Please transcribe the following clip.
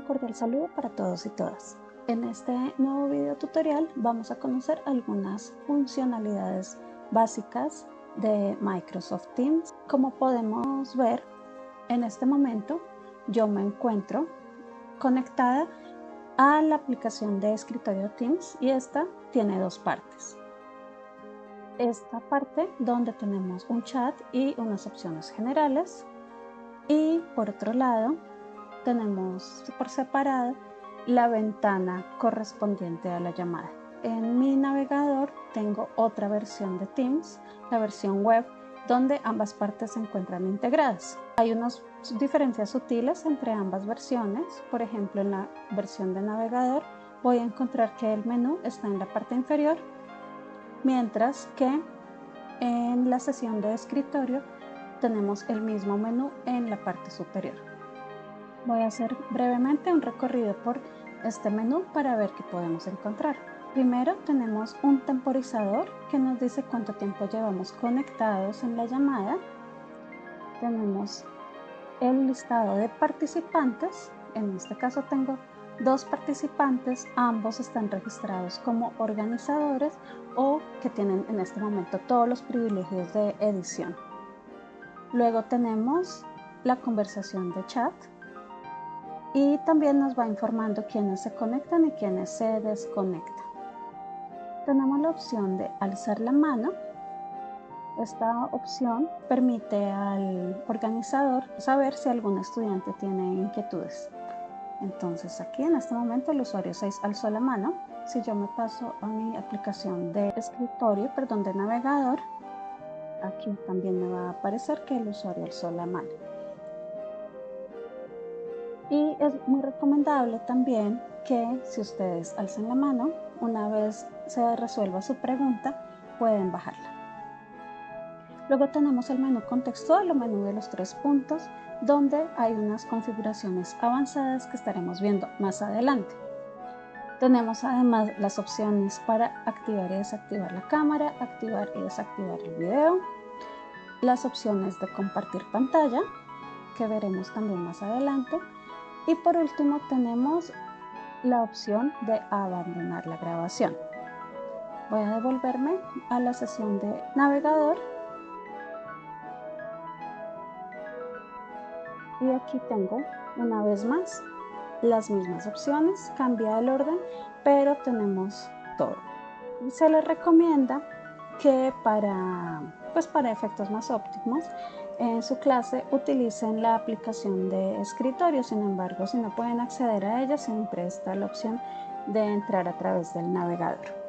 cordial saludo para todos y todas. En este nuevo video tutorial vamos a conocer algunas funcionalidades básicas de Microsoft Teams. Como podemos ver, en este momento yo me encuentro conectada a la aplicación de escritorio Teams y esta tiene dos partes. Esta parte donde tenemos un chat y unas opciones generales y por otro lado tenemos por separado la ventana correspondiente a la llamada. En mi navegador tengo otra versión de Teams, la versión web, donde ambas partes se encuentran integradas. Hay unas diferencias sutiles entre ambas versiones. Por ejemplo, en la versión de navegador voy a encontrar que el menú está en la parte inferior, mientras que en la sesión de escritorio tenemos el mismo menú en la parte superior. Voy a hacer brevemente un recorrido por este menú para ver qué podemos encontrar. Primero tenemos un temporizador que nos dice cuánto tiempo llevamos conectados en la llamada. Tenemos el listado de participantes. En este caso tengo dos participantes, ambos están registrados como organizadores o que tienen en este momento todos los privilegios de edición. Luego tenemos la conversación de chat, y también nos va informando quiénes se conectan y quiénes se desconectan. Tenemos la opción de alzar la mano. Esta opción permite al organizador saber si algún estudiante tiene inquietudes. Entonces aquí en este momento el usuario 6 alzó la mano. Si yo me paso a mi aplicación de escritorio, perdón, de navegador, aquí también me va a aparecer que el usuario alzó la mano. Y es muy recomendable también que si ustedes alzan la mano, una vez se resuelva su pregunta, pueden bajarla. Luego tenemos el menú contextual o menú de los tres puntos, donde hay unas configuraciones avanzadas que estaremos viendo más adelante. Tenemos además las opciones para activar y desactivar la cámara, activar y desactivar el video, las opciones de compartir pantalla, que veremos también más adelante, y por último tenemos la opción de abandonar la grabación. Voy a devolverme a la sesión de navegador. Y aquí tengo una vez más las mismas opciones, cambia el orden, pero tenemos todo. Se les recomienda que para, pues para efectos más óptimos en su clase utilicen la aplicación de escritorio. Sin embargo, si no pueden acceder a ella, siempre está la opción de entrar a través del navegador.